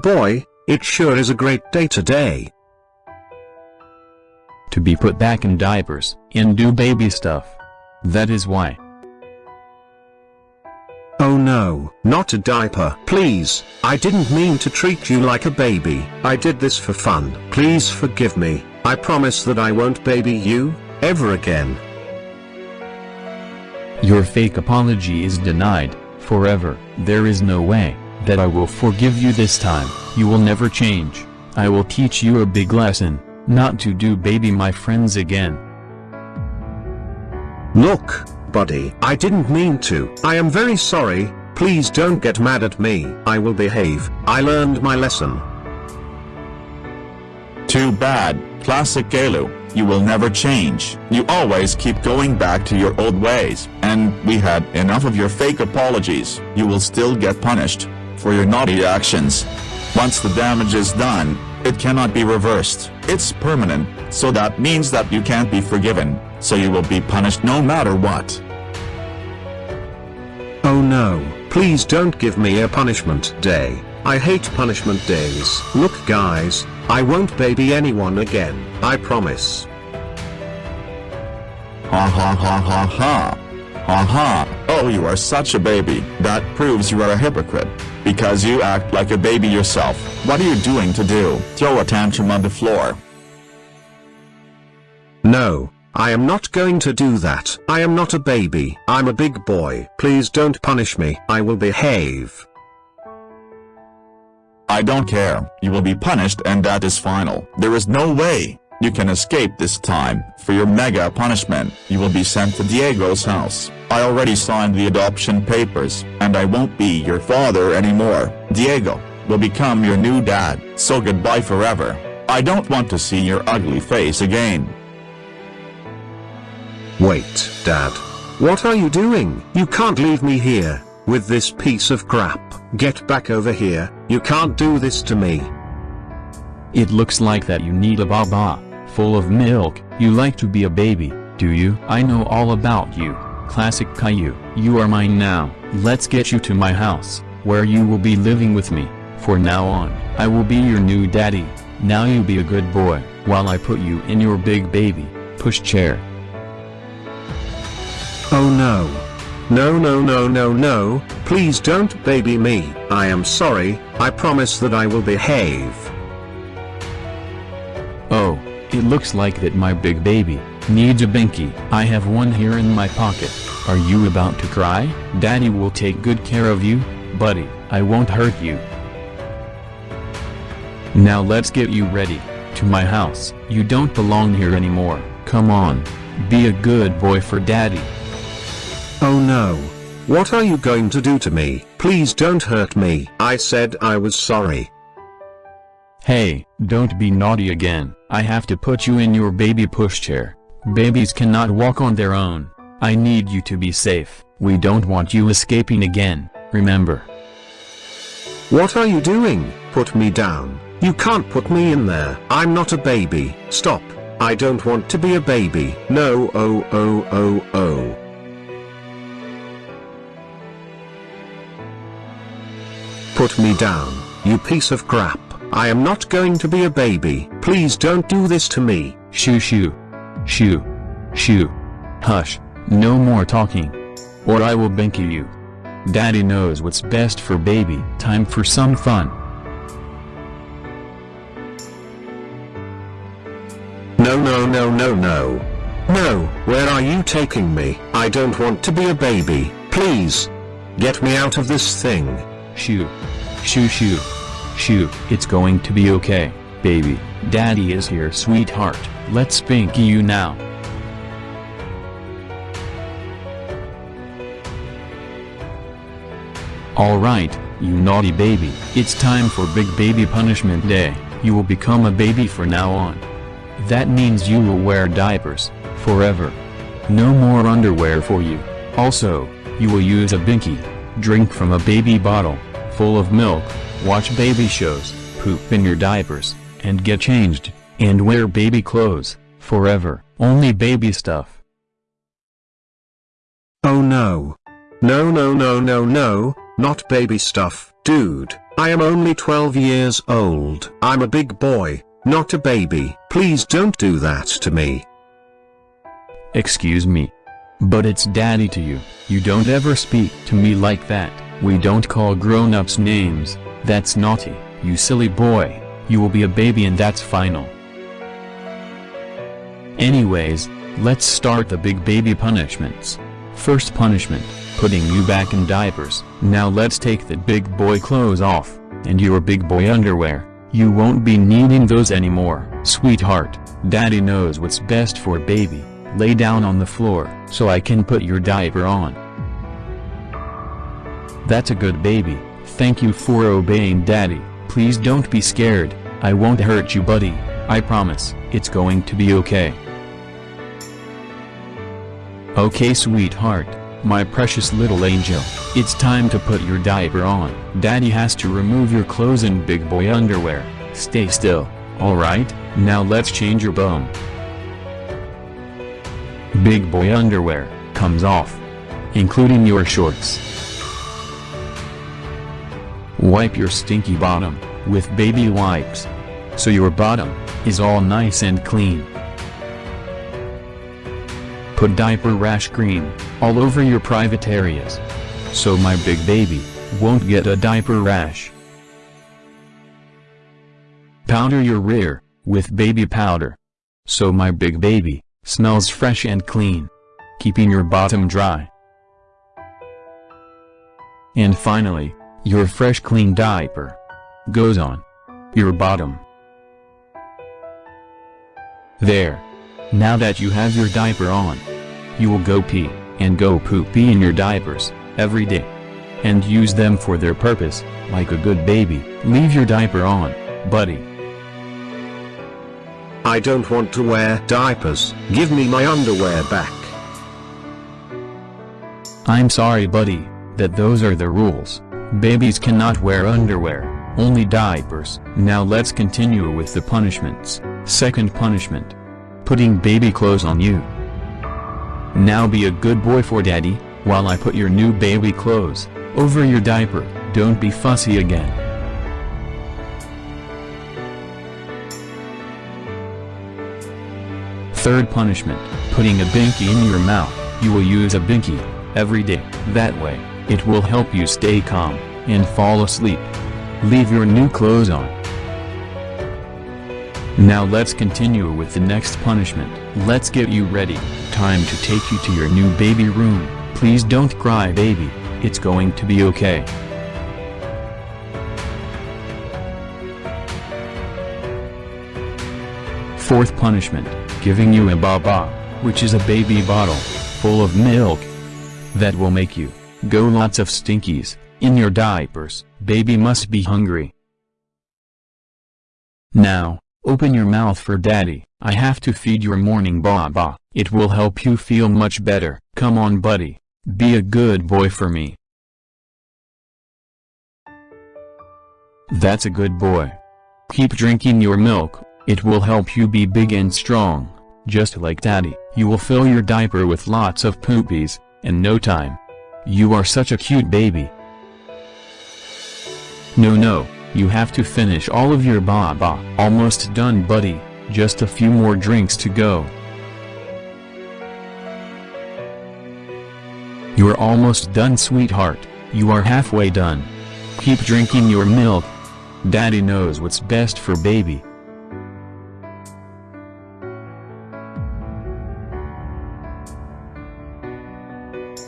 boy, it sure is a great day today. To be put back in diapers, and do baby stuff. That is why. Oh no, not a diaper. Please, I didn't mean to treat you like a baby. I did this for fun. Please forgive me. I promise that I won't baby you, ever again. Your fake apology is denied, forever. There is no way that I will forgive you this time. You will never change. I will teach you a big lesson, not to do baby my friends again. Look, buddy, I didn't mean to. I am very sorry, please don't get mad at me. I will behave. I learned my lesson. Too bad, classic Caillou, you will never change. You always keep going back to your old ways, and we had enough of your fake apologies. You will still get punished for your naughty actions. Once the damage is done, it cannot be reversed. It's permanent, so that means that you can't be forgiven, so you will be punished no matter what. Oh no, please don't give me a punishment day. I hate punishment days. Look guys, I won't baby anyone again, I promise. Ha ha ha ha ha. Ha ha. Oh you are such a baby. That proves you are a hypocrite. Because you act like a baby yourself. What are you doing to do? Throw a tantrum on the floor. No, I am not going to do that. I am not a baby. I'm a big boy. Please don't punish me. I will behave. I don't care. You will be punished and that is final. There is no way you can escape this time. For your mega punishment, you will be sent to Diego's house. I already signed the adoption papers, and I won't be your father anymore. Diego will become your new dad, so goodbye forever. I don't want to see your ugly face again. Wait, Dad. What are you doing? You can't leave me here, with this piece of crap. Get back over here, you can't do this to me. It looks like that you need a baba, full of milk. You like to be a baby, do you? I know all about you. Classic Caillou. You are mine now. Let's get you to my house, where you will be living with me. For now on, I will be your new daddy. Now you be a good boy, while I put you in your big baby, push chair. Oh no. No no no no no, please don't baby me. I am sorry, I promise that I will behave. Oh, it looks like that my big baby needs a binky. I have one here in my pocket. Are you about to cry? Daddy will take good care of you, buddy. I won't hurt you. Now let's get you ready. To my house. You don't belong here anymore. Come on. Be a good boy for daddy. Oh no. What are you going to do to me? Please don't hurt me. I said I was sorry. Hey, don't be naughty again. I have to put you in your baby pushchair. Babies cannot walk on their own. I need you to be safe. We don't want you escaping again, remember. What are you doing? Put me down. You can't put me in there. I'm not a baby. Stop. I don't want to be a baby. No oh oh oh oh. Put me down, you piece of crap. I am not going to be a baby. Please don't do this to me. Shoo shoo. Shoo. Shoo. Hush, no more talking. Or I will binky you. Daddy knows what's best for baby. Time for some fun. No no no no no. No, where are you taking me? I don't want to be a baby, please. Get me out of this thing. Shoo. Shoo shoo. Shoo. It's going to be okay, baby. Daddy is here sweetheart. Let's binky you now. Alright, you naughty baby. It's time for Big Baby Punishment Day. You will become a baby for now on. That means you will wear diapers, forever. No more underwear for you. Also, you will use a binky, drink from a baby bottle, full of milk, watch baby shows, poop in your diapers, and get changed, and wear baby clothes, forever. Only baby stuff. Oh no. No no no no no, not baby stuff. Dude, I am only 12 years old. I'm a big boy, not a baby. Please don't do that to me. Excuse me. But it's daddy to you. You don't ever speak to me like that. We don't call grown-ups names. That's naughty, you silly boy. You will be a baby and that's final. Anyways, let's start the big baby punishments. First punishment, putting you back in diapers. Now let's take the big boy clothes off, and your big boy underwear. You won't be needing those anymore. Sweetheart, daddy knows what's best for baby. Lay down on the floor, so I can put your diaper on. That's a good baby, thank you for obeying daddy. Please don't be scared, I won't hurt you buddy, I promise, it's going to be okay. Okay sweetheart, my precious little angel, it's time to put your diaper on. Daddy has to remove your clothes and big boy underwear. Stay still, alright, now let's change your bum. Big boy underwear, comes off. Including your shorts. Wipe your stinky bottom, with baby wipes. So your bottom, is all nice and clean. Put diaper rash cream, all over your private areas. So my big baby, won't get a diaper rash. Powder your rear, with baby powder. So my big baby, smells fresh and clean. Keeping your bottom dry. And finally, your fresh clean diaper. Goes on. Your bottom. There. Now that you have your diaper on. You will go pee, and go poop pee in your diapers, every day. And use them for their purpose, like a good baby. Leave your diaper on, buddy. I don't want to wear diapers. Give me my underwear back. I'm sorry buddy, that those are the rules. Babies cannot wear underwear, only diapers. Now let's continue with the punishments. Second punishment. Putting baby clothes on you. Now be a good boy for daddy, while I put your new baby clothes, over your diaper, don't be fussy again. Third punishment, putting a binky in your mouth, you will use a binky, every day, that way, it will help you stay calm, and fall asleep. Leave your new clothes on. Now let's continue with the next punishment, let's get you ready, time to take you to your new baby room, please don't cry baby, it's going to be okay. Fourth punishment, giving you a baba, which is a baby bottle, full of milk. That will make you, go lots of stinkies, in your diapers, baby must be hungry. Now, open your mouth for daddy, I have to feed your morning baba, it will help you feel much better, come on buddy, be a good boy for me. That's a good boy. Keep drinking your milk, it will help you be big and strong, just like daddy. You will fill your diaper with lots of poopies, in no time. You are such a cute baby. No no, you have to finish all of your baba. Almost done buddy, just a few more drinks to go. You are almost done sweetheart, you are halfway done. Keep drinking your milk. Daddy knows what's best for baby.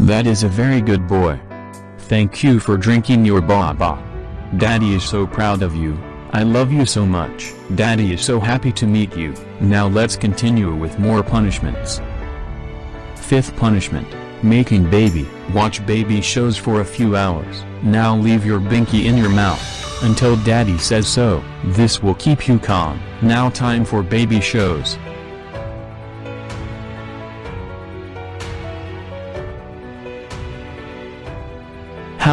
That is a very good boy. Thank you for drinking your baba. Daddy is so proud of you, I love you so much. Daddy is so happy to meet you. Now let's continue with more punishments. Fifth punishment, making baby. Watch baby shows for a few hours. Now leave your binky in your mouth, until daddy says so. This will keep you calm. Now time for baby shows.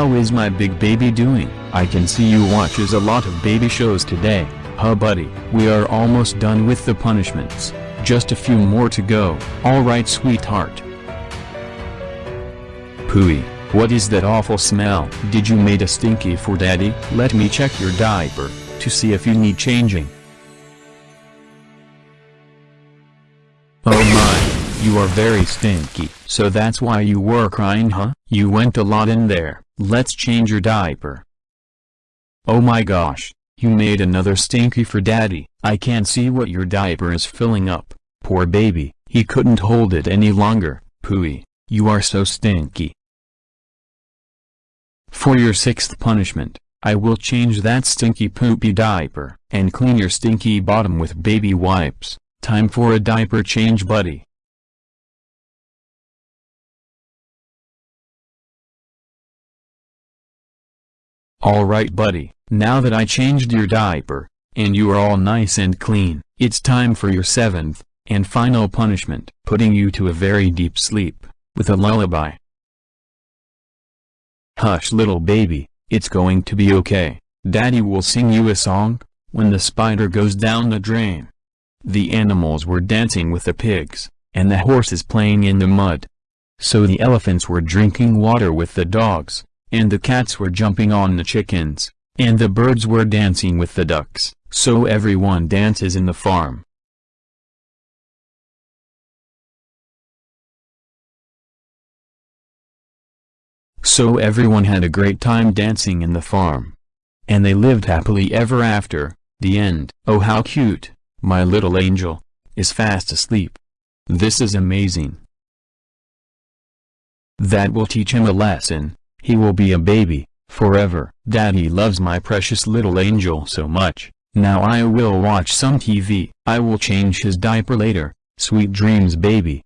How is my big baby doing? I can see you watches a lot of baby shows today, huh buddy? We are almost done with the punishments. Just a few more to go. Alright sweetheart. Pooey, What is that awful smell? Did you made a stinky for daddy? Let me check your diaper, to see if you need changing. Oh my, you are very stinky. So that's why you were crying huh? You went a lot in there, let's change your diaper. Oh my gosh, you made another stinky for daddy. I can't see what your diaper is filling up. Poor baby, he couldn't hold it any longer. Pooey, you are so stinky. For your sixth punishment, I will change that stinky poopy diaper, and clean your stinky bottom with baby wipes. Time for a diaper change buddy. Alright buddy, now that I changed your diaper, and you are all nice and clean, it's time for your seventh, and final punishment, putting you to a very deep sleep, with a lullaby. Hush little baby, it's going to be okay, daddy will sing you a song, when the spider goes down the drain. The animals were dancing with the pigs, and the horses playing in the mud. So the elephants were drinking water with the dogs, and the cats were jumping on the chickens, and the birds were dancing with the ducks, so everyone dances in the farm. So everyone had a great time dancing in the farm. And they lived happily ever after, the end. Oh how cute, my little angel, is fast asleep. This is amazing. That will teach him a lesson. He will be a baby, forever. Daddy loves my precious little angel so much. Now I will watch some TV. I will change his diaper later. Sweet dreams baby.